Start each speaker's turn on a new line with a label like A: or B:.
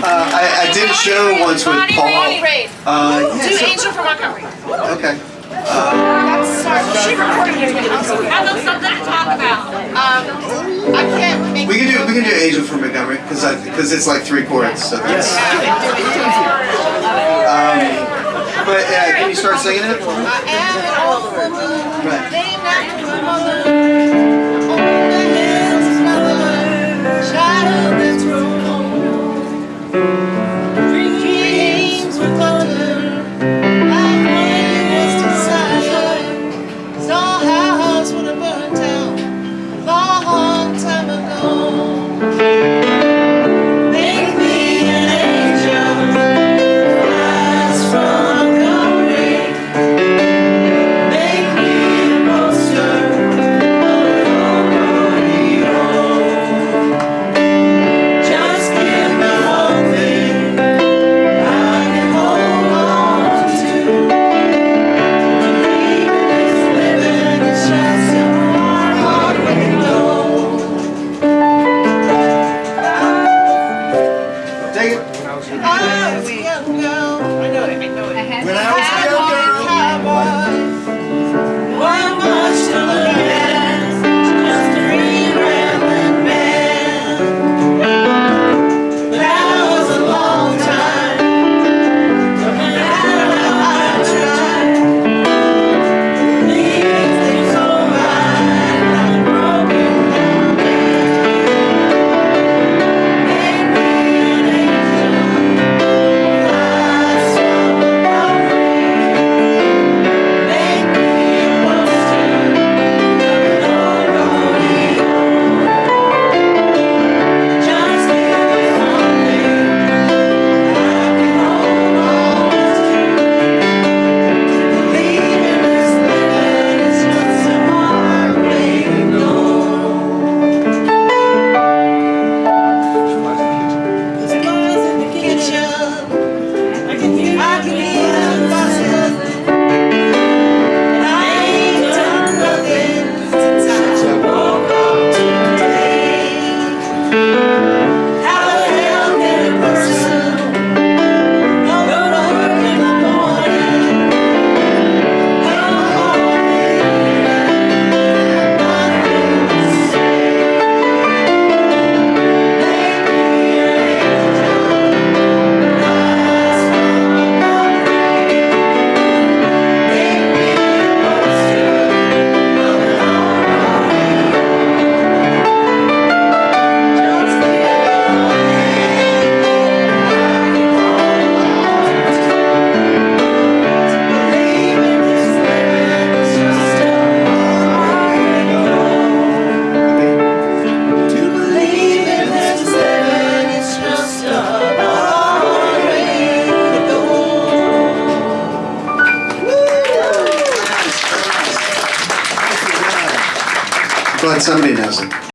A: Uh, I, I did a show once with Paul. Uh, yeah, Do so,
B: Angel Montgomery.
A: Okay.
B: Uh,
A: we can do we can do Angel from Montgomery because because it's like three chords. So yes. Um, but can you start singing it? Right. when I Glad somebody knows it.